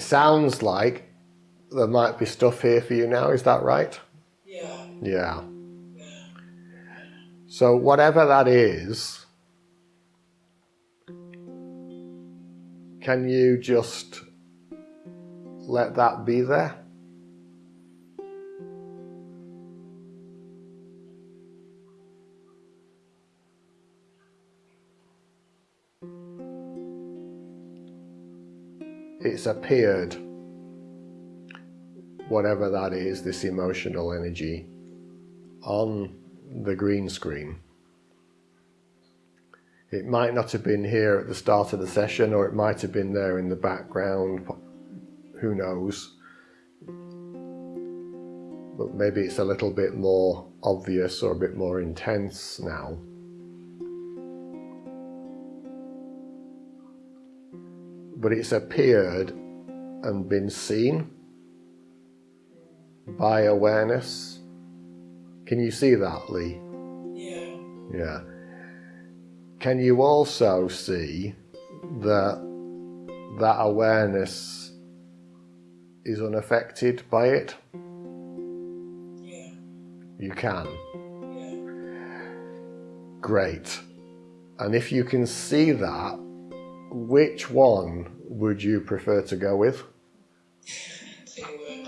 it sounds like there might be stuff here for you now. Is that right? Yeah. Yeah. So whatever that is, can you just let that be there? It's appeared, whatever that is, this emotional energy, on the green screen. It might not have been here at the start of the session, or it might have been there in the background, who knows. But maybe it's a little bit more obvious or a bit more intense now. But it's appeared and been seen by awareness. Can you see that, Lee? Yeah. Yeah. Can you also see that that awareness is unaffected by it? Yeah. You can. Yeah. Great. And if you can see that, which one would you prefer to go with? Definitely.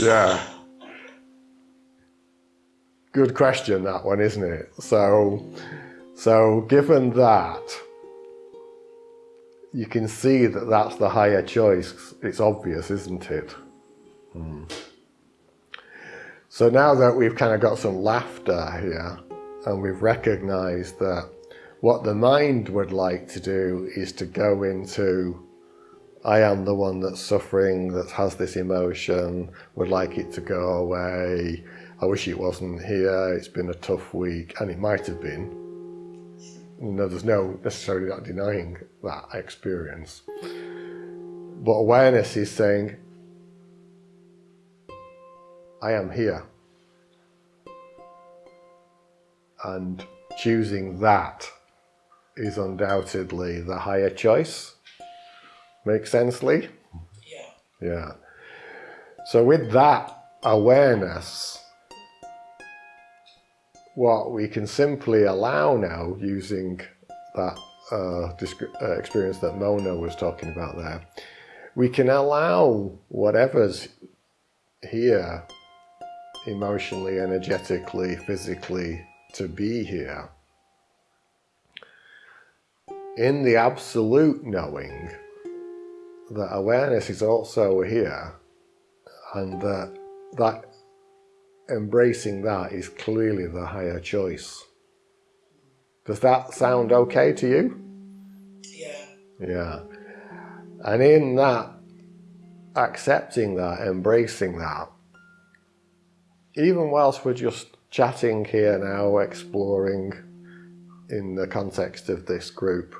Yeah. Good question, that one, isn't it? So, so given that, you can see that that's the higher choice. It's obvious, isn't it? Hmm. So now that we've kind of got some laughter here, and we've recognized that what the mind would like to do is to go into I am the one that's suffering, that has this emotion, would like it to go away. I wish it wasn't here, it's been a tough week, and it might have been. No, there's no necessarily not denying that experience. But awareness is saying, I am here. And choosing that is undoubtedly the higher choice. Make sense, Lee? Yeah. Yeah. So with that awareness, what we can simply allow now using that uh, uh, experience that Mona was talking about there, we can allow whatever's here emotionally, energetically, physically to be here in the absolute knowing that awareness is also here and that that embracing that is clearly the higher choice. Does that sound okay to you? Yeah. Yeah. And in that, accepting that, embracing that, even whilst we're just chatting here now, exploring in the context of this group,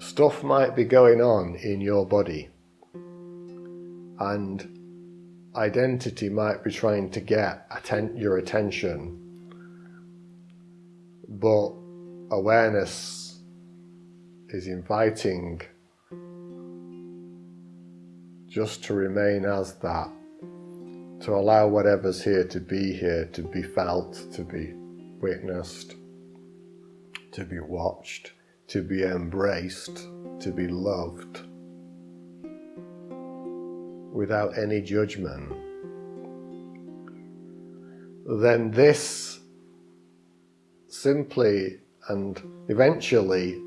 stuff might be going on in your body. And identity might be trying to get atten- your attention. But awareness is inviting just to remain as that to allow whatever's here to be here to be felt to be witnessed to be watched to be embraced, to be loved. Without any judgment, then this simply and eventually,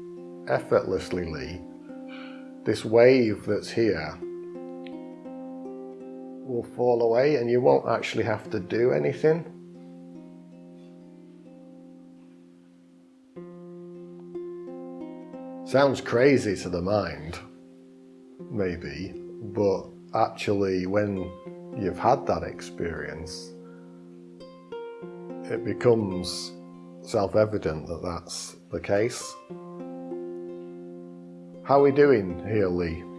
effortlessly, this wave that's here will fall away and you won't actually have to do anything. Sounds crazy to the mind, maybe, but actually, when you've had that experience, it becomes self evident that that's the case. How are we doing here, Lee?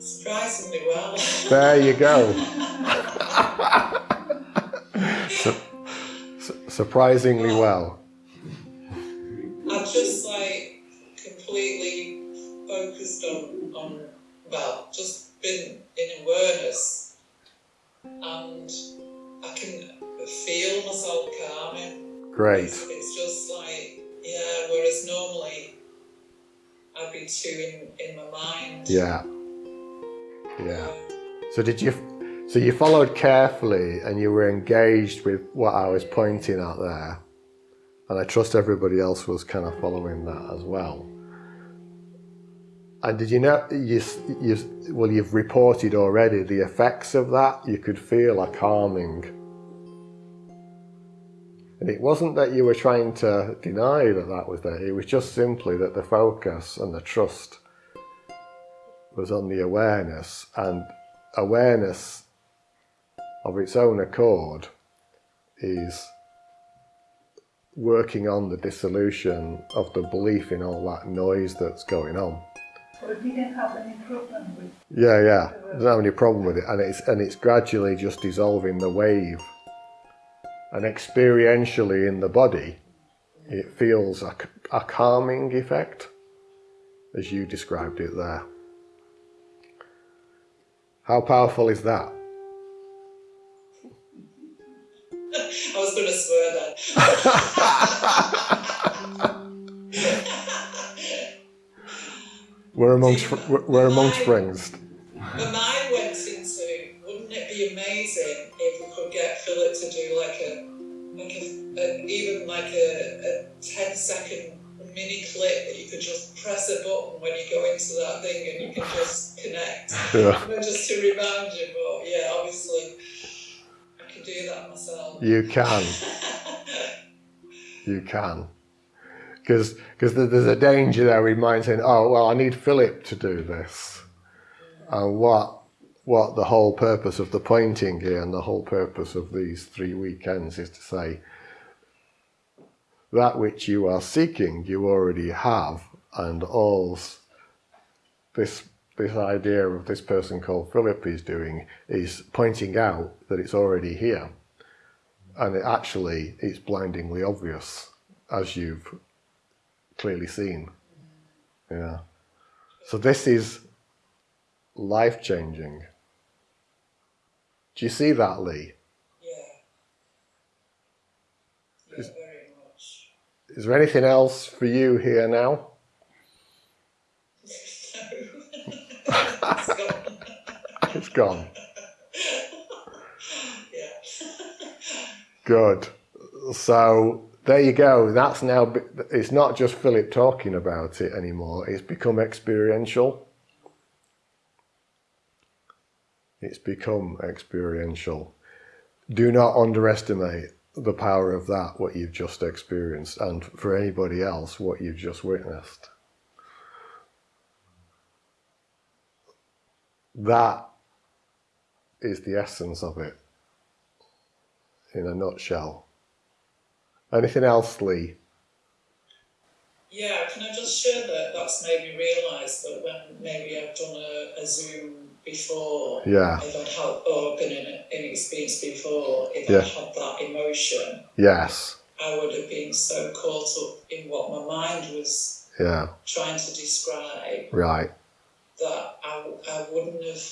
Surprisingly well. There you go. Surprisingly well. I'm just like completely focused on, on well, just been in awareness and I can feel myself calming. Great. It's, it's just like, yeah, whereas normally I'd be too in, in my mind. Yeah. Yeah. So did you? So you followed carefully, and you were engaged with what I was pointing at there, and I trust everybody else was kind of following that as well. And did you know you you well you've reported already the effects of that? You could feel a calming. And it wasn't that you were trying to deny that that was there. It was just simply that the focus and the trust was on the awareness and awareness of its own accord is working on the dissolution of the belief in all that noise that's going on. But he didn't have any problem with Yeah, yeah. Doesn't have any problem with it, and it's and it's gradually just dissolving the wave. And experientially in the body, it feels a, a calming effect, as you described it there. How powerful is that? I was going to swear then. We're amongst we're we're amongst friends. My mind went into, wouldn't it be amazing if we could get Philip to do like a, like a, a even like a, a 10 second mini clip that you could just press a button when you go into that thing and you can just connect. Yeah. You know, just to remind you, but yeah, obviously I can do that myself. You can, you can, because because there's a danger there in mind saying, oh well, I need Philip to do this, and what what the whole purpose of the pointing here and the whole purpose of these three weekends is to say that which you are seeking you already have and all this this idea of this person called Philip is doing is pointing out that it's already here. And it actually it's blindingly obvious as you've clearly seen. Yeah. So this is life changing do you see that lee Yeah. Yeah, very much. Is there anything else for you here now it's gone. it's gone yeah. Good. So there you go. That's now, it's not just Philip talking about it anymore. It's become experiential. It's become experiential. Do not underestimate the power of that, what you've just experienced, and for anybody else, what you've just witnessed. That is the essence of it in a nutshell. Anything else, Lee? Yeah, can I just share that that's made me realise that when maybe I've done a, a Zoom before, Yeah. if I'd had, or been in an experience before, if Yeah. I'd had that emotion, Yes. I would have been so caught up in what my mind was Yeah. trying to describe Right. that I, I wouldn't have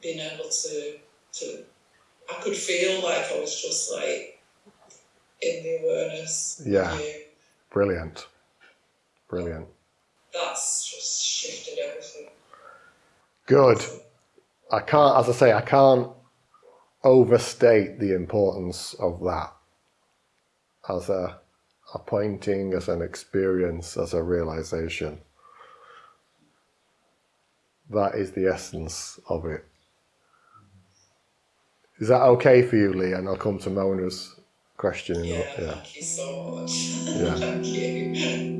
been able to, to, I could feel like I was just like in the awareness. Yeah. you. Brilliant. Brilliant. That's just shifted everything. Good. I can't, as I say, I can't overstate the importance of that as a, a pointing, as an experience, as a realization. That is the essence of it. Is that okay for you, Lee? And I'll come to Mona's question. a- Yeah, thank you so much. Yeah. thank you.